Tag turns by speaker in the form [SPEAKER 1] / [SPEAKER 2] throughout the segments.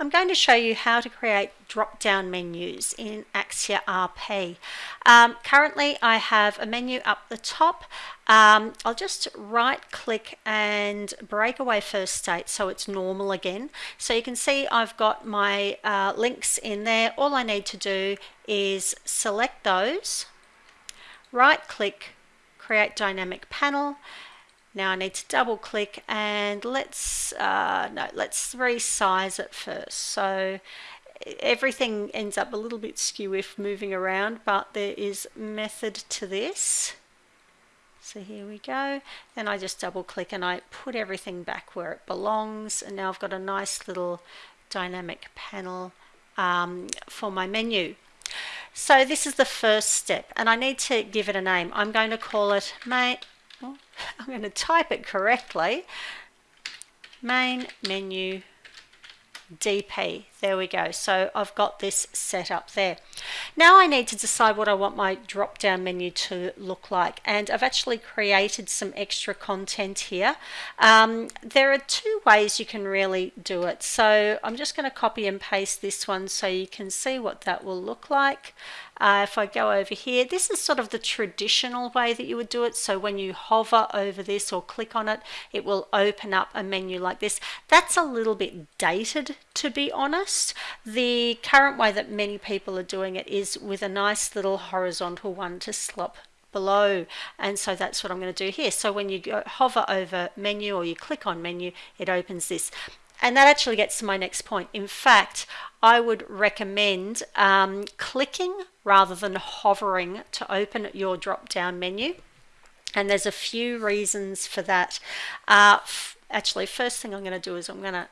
[SPEAKER 1] I'm going to show you how to create drop-down menus in Axure RP. Um, currently I have a menu up the top. Um, I'll just right click and break away first state so it's normal again. So you can see I've got my uh, links in there. All I need to do is select those, right click, create dynamic panel now I need to double click and let's uh, no let's resize it first. So everything ends up a little bit skew if moving around, but there is method to this. So here we go. Then I just double click and I put everything back where it belongs. And now I've got a nice little dynamic panel um, for my menu. So this is the first step and I need to give it a name. I'm going to call it main, I'm going to type it correctly. Main menu DP. There we go. So I've got this set up there. Now I need to decide what I want my drop down menu to look like and I've actually created some extra content here. Um, there are two ways you can really do it. So I'm just going to copy and paste this one so you can see what that will look like. Uh, if I go over here, this is sort of the traditional way that you would do it. So when you hover over this or click on it, it will open up a menu like this. That's a little bit dated, to be honest. The current way that many people are doing it is with a nice little horizontal one to slop below and so that's what I'm going to do here so when you go hover over menu or you click on menu it opens this and that actually gets to my next point. In fact, I would recommend um, clicking rather than hovering to open your drop down menu. And there's a few reasons for that. Uh, actually, first thing I'm going to do is I'm going to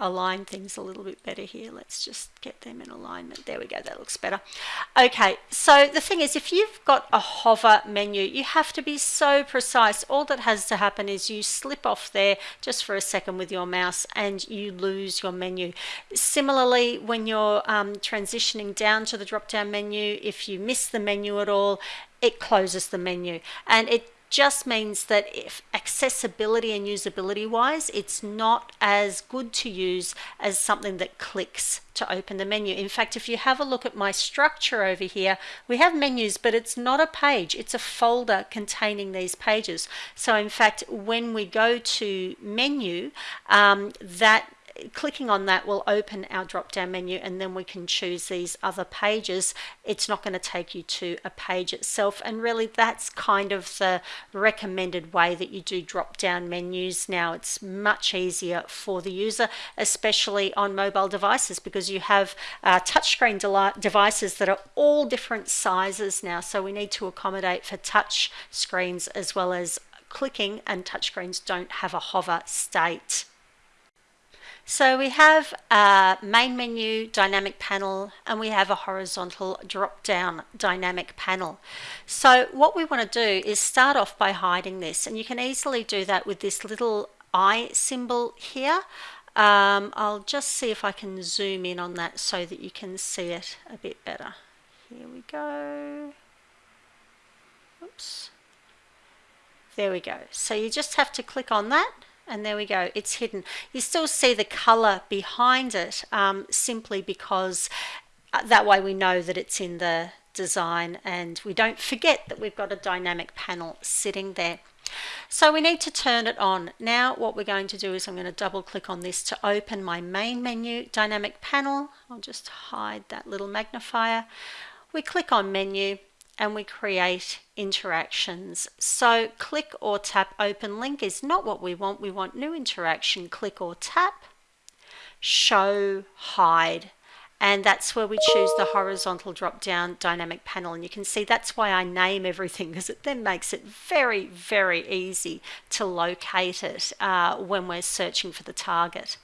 [SPEAKER 1] align things a little bit better here. Let's just get them in alignment. There we go, that looks better. Okay, so the thing is, if you've got a hover menu, you have to be so precise. All that has to happen is you slip off there just for a second with your mouse and you lose your menu. Similarly, when you're um, transitioning down to the drop-down menu, if you miss the menu at all, it closes the menu and it just means that if accessibility and usability wise, it's not as good to use as something that clicks to open the menu. In fact, if you have a look at my structure over here, we have menus, but it's not a page, it's a folder containing these pages. So in fact, when we go to menu, um, that clicking on that will open our drop down menu and then we can choose these other pages. It's not going to take you to a page itself and really that's kind of the recommended way that you do drop down menus now. It's much easier for the user especially on mobile devices because you have uh, touchscreen de devices that are all different sizes now so we need to accommodate for touch screens as well as clicking and touchscreens don't have a hover state. So we have a main menu dynamic panel and we have a horizontal drop down dynamic panel. So what we want to do is start off by hiding this and you can easily do that with this little eye symbol here. Um, I'll just see if I can zoom in on that so that you can see it a bit better. Here we go. Oops. There we go. So you just have to click on that and there we go it's hidden. You still see the color behind it um, simply because uh, that way we know that it's in the design and we don't forget that we've got a dynamic panel sitting there. So we need to turn it on. Now what we're going to do is I'm going to double click on this to open my main menu dynamic panel. I'll just hide that little magnifier. We click on menu and we create interactions. So click or tap open link is not what we want. We want new interaction, click or tap, show, hide. And that's where we choose the horizontal drop down dynamic panel. And you can see that's why I name everything because it then makes it very, very easy to locate it uh, when we're searching for the target.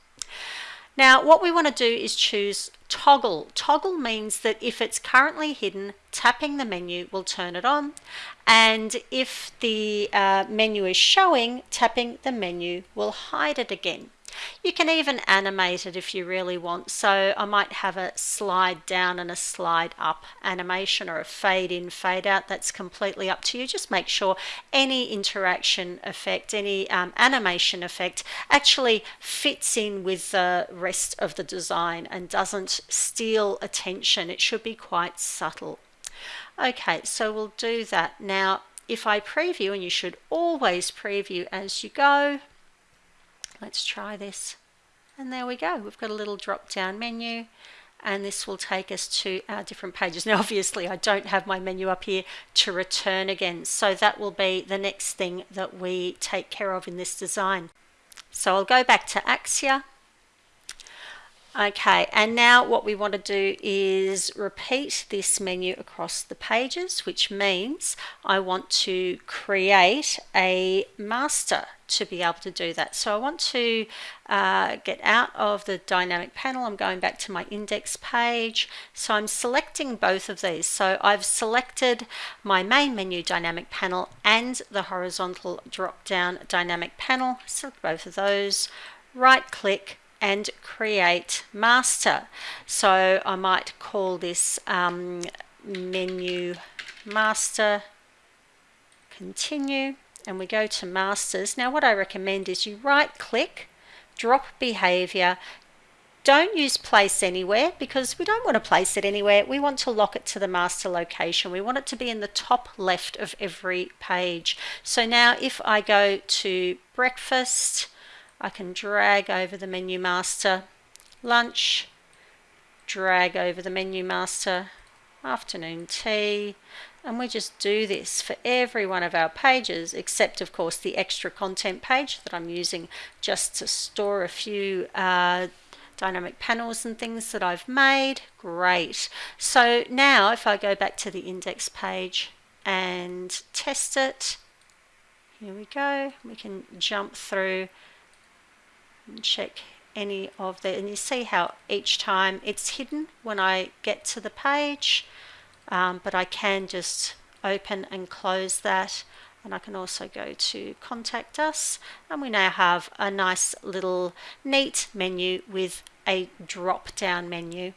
[SPEAKER 1] Now what we want to do is choose toggle. Toggle means that if it's currently hidden, tapping the menu will turn it on. And if the uh, menu is showing, tapping the menu will hide it again. You can even animate it if you really want. So I might have a slide down and a slide up animation or a fade in, fade out. That's completely up to you. Just make sure any interaction effect, any um, animation effect actually fits in with the rest of the design and doesn't steal attention. It should be quite subtle. Okay, so we'll do that. Now, if I preview, and you should always preview as you go, let's try this. And there we go. We've got a little drop down menu and this will take us to our different pages. Now obviously I don't have my menu up here to return again so that will be the next thing that we take care of in this design. So I'll go back to Axure Okay, and now what we want to do is repeat this menu across the pages, which means I want to create a master to be able to do that. So I want to uh, get out of the dynamic panel. I'm going back to my index page. So I'm selecting both of these. So I've selected my main menu dynamic panel and the horizontal drop down dynamic panel. Select both of those, right click, and create master. So I might call this um, menu master, continue, and we go to masters. Now what I recommend is you right click, drop behavior, don't use place anywhere because we don't want to place it anywhere. We want to lock it to the master location. We want it to be in the top left of every page. So now if I go to breakfast, I can drag over the menu master, lunch, drag over the menu master, afternoon tea, and we just do this for every one of our pages, except of course the extra content page that I'm using just to store a few uh, dynamic panels and things that I've made. Great. So now if I go back to the index page and test it, here we go. We can jump through and check any of the and you see how each time it's hidden when I get to the page um, but I can just open and close that. And I can also go to contact us. And we now have a nice little neat menu with a drop down menu